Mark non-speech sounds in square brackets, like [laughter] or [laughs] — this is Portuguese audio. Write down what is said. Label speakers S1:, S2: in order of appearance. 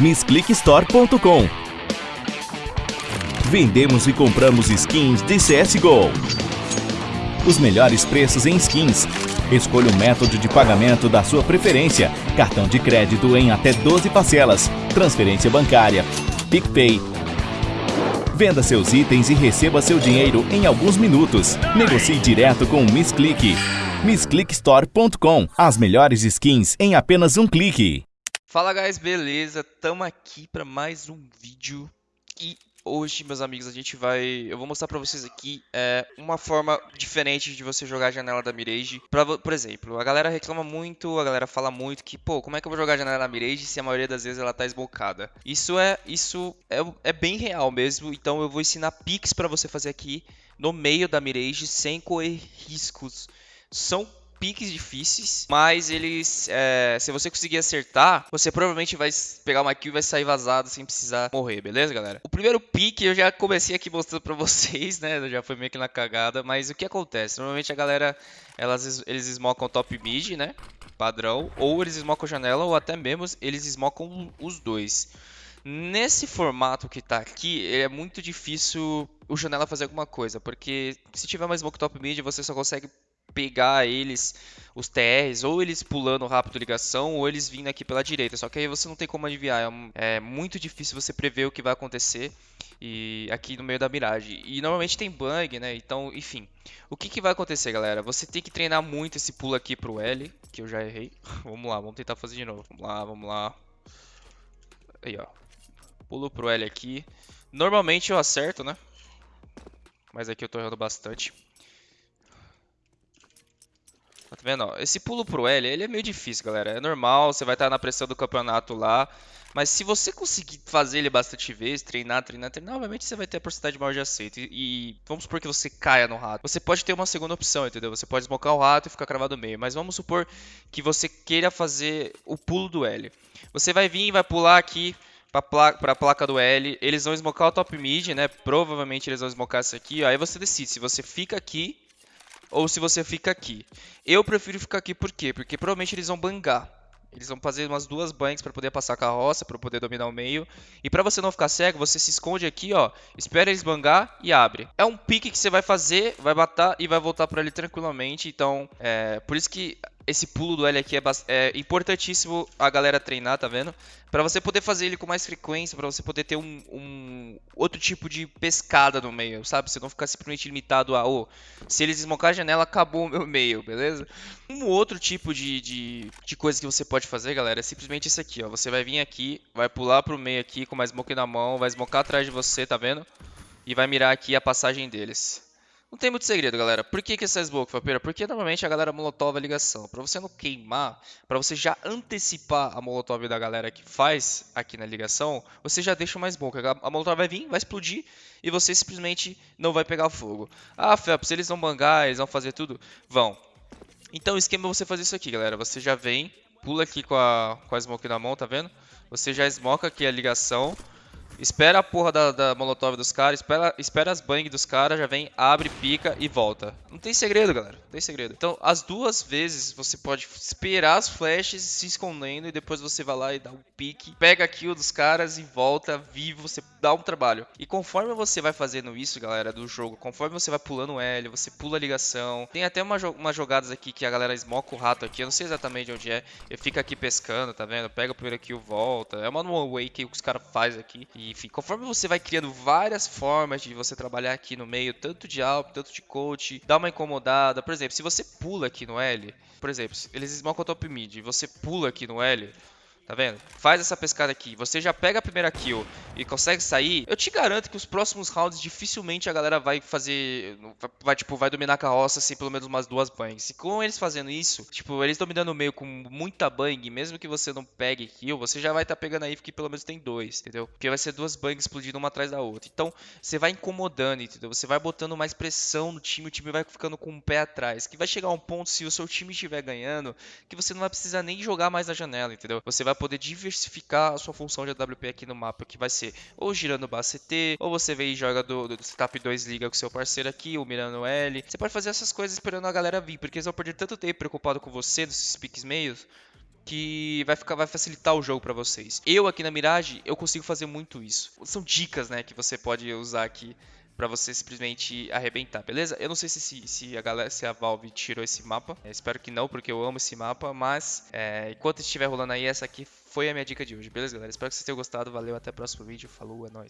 S1: MissClickStore.com Vendemos e compramos skins de CSGO. Os melhores preços em skins. Escolha o método de pagamento da sua preferência. Cartão de crédito em até 12 parcelas. Transferência bancária. PicPay. Venda seus itens e receba seu dinheiro em alguns minutos. Negocie direto com o MissClick. MissClickStore.com As melhores skins em apenas um clique.
S2: Fala guys, beleza? Tamo aqui para mais um vídeo e hoje, meus amigos, a gente vai... Eu vou mostrar pra vocês aqui é, uma forma diferente de você jogar a janela da Mirage. Pra, por exemplo, a galera reclama muito, a galera fala muito que, pô, como é que eu vou jogar a janela da Mirage se a maioria das vezes ela tá esbocada? Isso é, isso é, é bem real mesmo, então eu vou ensinar picks pra você fazer aqui no meio da Mirage sem correr riscos. São piques difíceis, mas eles, é, se você conseguir acertar, você provavelmente vai pegar uma kill e vai sair vazado sem precisar morrer, beleza, galera? O primeiro pique eu já comecei aqui mostrando pra [laughs] vocês, né? Já foi meio que na cagada, mas o que acontece? Normalmente a galera, elas, eles esmocam top mid, né? Padrão, ou eles esmocam janela, ou até mesmo eles esmocam os dois. Nesse formato que tá aqui, é muito difícil o janela fazer alguma coisa, porque se tiver uma smoke top mid, você só consegue pegar eles, os TRs, ou eles pulando rápido ligação, ou eles vindo aqui pela direita. Só que aí você não tem como adivinhar. É, é muito difícil você prever o que vai acontecer e aqui no meio da miragem. E normalmente tem bang, né? Então, enfim. O que, que vai acontecer, galera? Você tem que treinar muito esse pulo aqui pro L, que eu já errei. [laughs] vamos lá, vamos tentar fazer de novo. Vamos lá, vamos lá. Aí, ó. Pulo pro L aqui. Normalmente eu acerto, né? Mas aqui eu tô errando bastante. Tá vendo? Esse pulo pro L, ele é meio difícil, galera. É normal, você vai estar na pressão do campeonato lá. Mas se você conseguir fazer ele bastante vezes, treinar, treinar, treinar, obviamente você vai ter a porcentagem maior de aceito. E, e, vamos supor que você caia no rato. Você pode ter uma segunda opção, entendeu? Você pode esmocar o rato e ficar cravado no meio. Mas vamos supor que você queira fazer o pulo do L. Você vai vir e vai pular aqui para a placa do L. Eles vão esmocar o top mid, né? Provavelmente eles vão esmocar isso aqui. Aí você decide se você fica aqui ou se você fica aqui. Eu prefiro ficar aqui por quê? Porque provavelmente eles vão bangar. Eles vão fazer umas duas bangs para poder passar a carroça, para poder dominar o meio. E para você não ficar cego, você se esconde aqui, ó, espera eles bangar e abre. É um pique que você vai fazer, vai matar e vai voltar para ali tranquilamente. Então, é por isso que esse pulo do L aqui é, é, importantíssimo a galera treinar, tá vendo? Para você poder fazer ele com mais frequência, para você poder ter um, um, outro tipo de pescada no meio, sabe? Você não ficar simplesmente limitado a, oh, se eles desmocar a janela, acabou o meu meio, beleza? Um outro tipo de, de, de coisa que você pode fazer, galera, é simplesmente isso aqui, ó. Você vai vir aqui, vai pular pro meio aqui com mais smoke na mão, vai smocar atrás de você, tá vendo? E vai mirar aqui a passagem deles. Não tem muito segredo, galera. Por que, que essa smoke, Fapeira? Porque normalmente a galera molotov a ligação. Para você não queimar, para você já antecipar a molotov da galera que faz aqui na ligação, você já deixa mais smoke. A molotov vai vir, vai explodir e você simplesmente não vai pegar fogo. Ah, Felps, eles vão bangar, eles vão fazer tudo? Vão. Então o esquema é você fazer isso aqui, galera. Você já vem, pula aqui com a, com a smoke na mão, tá vendo? Você já smoca aqui a ligação Espera a porra da, da molotov dos caras, espera, espera as bang dos caras, já vem, abre, pica e volta. Não tem segredo, galera. Não tem segredo. Então, as duas vezes você pode esperar as flashes se escondendo e depois você vai lá e dá um pique, pega a kill dos caras e volta vivo, você dá um trabalho. E conforme você vai fazendo isso, galera, do jogo, conforme você vai pulando o L, você pula a ligação. Tem até uma, umas jogadas aqui que a galera esmoca o rato aqui, eu não sei exatamente onde é. Eu fico aqui pescando, tá vendo? Pega o primeiro kill, volta. É uma one way que os caras fazem aqui. E enfim, conforme você vai criando várias formas de você trabalhar aqui no meio, tanto de alp, tanto de coach, dá uma incomodada. Por exemplo, se você pula aqui no L, por exemplo, eles smocam o top mid, você pula aqui no L, Tá vendo? Faz essa pescada aqui. Você já pega a primeira kill e consegue sair. Eu te garanto que os próximos rounds dificilmente a galera vai fazer. Vai, tipo, vai dominar a carroça assim, pelo menos umas duas bangs. E com eles fazendo isso, tipo, eles dominando o meio com muita bang, mesmo que você não pegue kill, você já vai estar tá pegando aí que pelo menos tem dois, entendeu? Porque vai ser duas bangs explodindo uma atrás da outra. Então, você vai incomodando, entendeu? Você vai botando mais pressão no time, o time vai ficando com o um pé atrás. Que vai chegar um ponto, se o seu time estiver ganhando, que você não vai precisar nem jogar mais na janela, entendeu? Você vai poder diversificar a sua função de AWP aqui no mapa, que vai ser ou girando base CT, ou você vem e joga do, do setup 2 liga com seu parceiro aqui, ou mirando L. Você pode fazer essas coisas esperando a galera vir, porque eles vão perder tanto tempo preocupado com você, dos piques meios, que vai ficar vai facilitar o jogo para vocês. Eu aqui na Mirage, eu consigo fazer muito isso. São dicas, né, que você pode usar aqui para você simplesmente arrebentar, beleza? Eu não sei se, se, se, a galera, se a Valve tirou esse mapa, é, espero que não, porque eu amo esse mapa, mas é, enquanto estiver rolando aí, essa aqui foi a minha dica de hoje, beleza, galera? Espero que vocês tenham gostado, valeu, até o próximo vídeo, falou, é nóis!